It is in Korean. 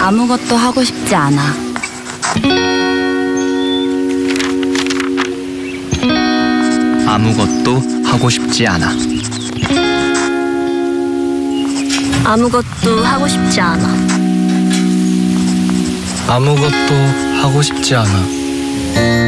아무것도 하고 싶지 않아. 아무것도 하고 싶지 않아. 아무것도 하고 싶지 않아. 아무것도 하고 싶지 않아.